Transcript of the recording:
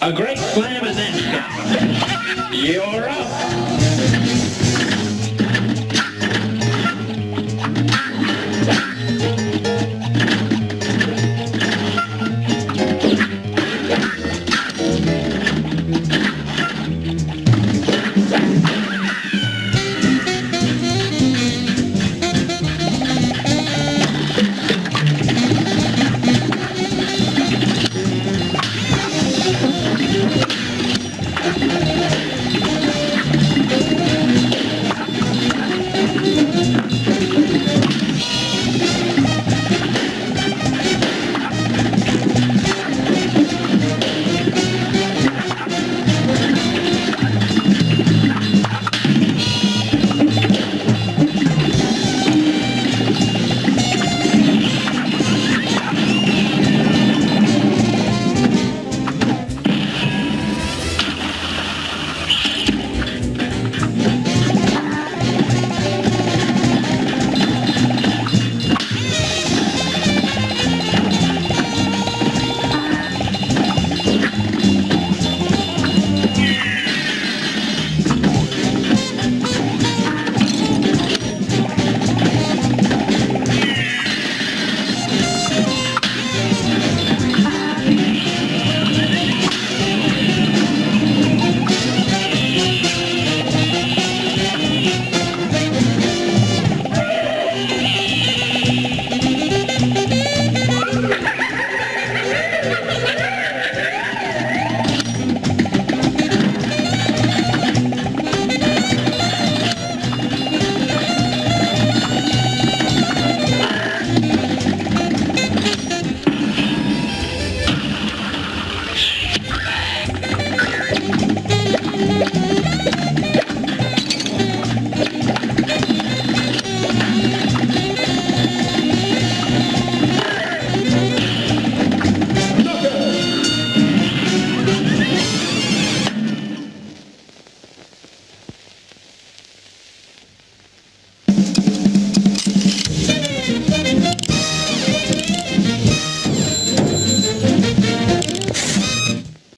A great slam and then. You're up.